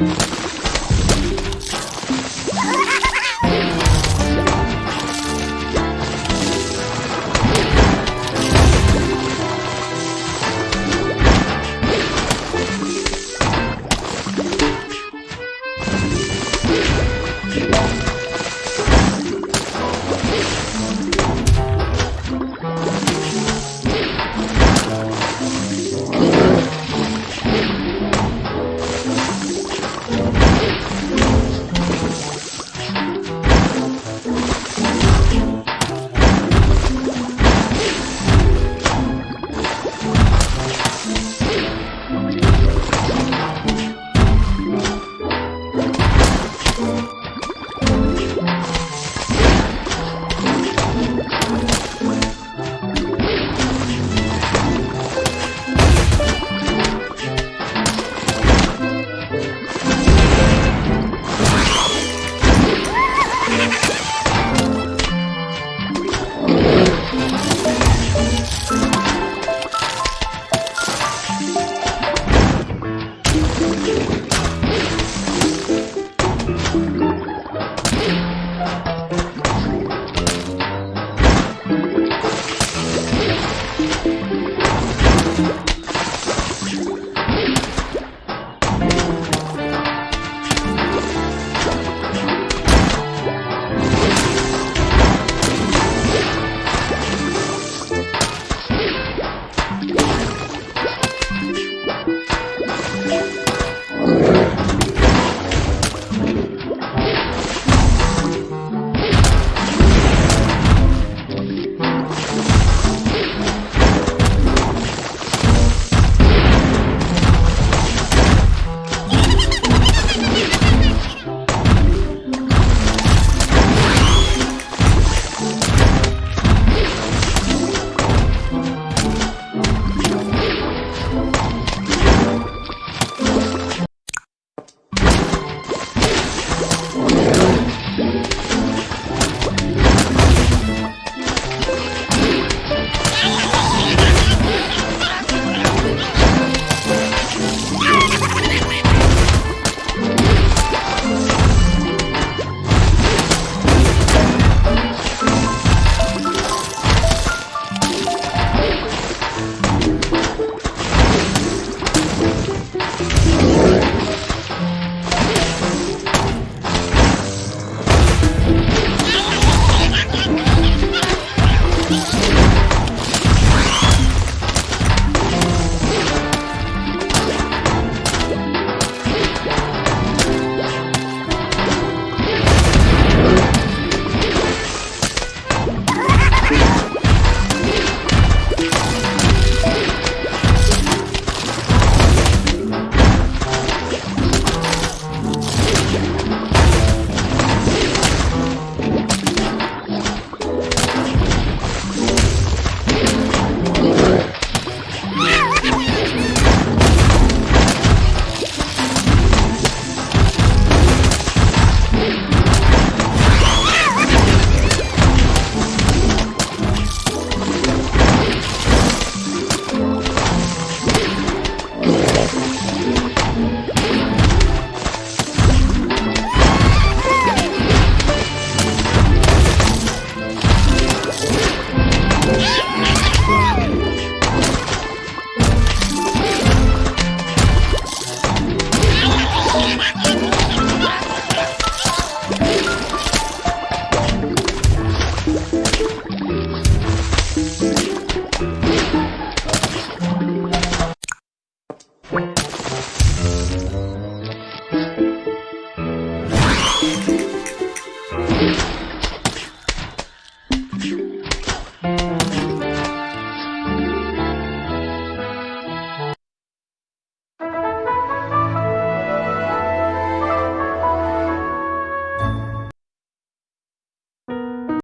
you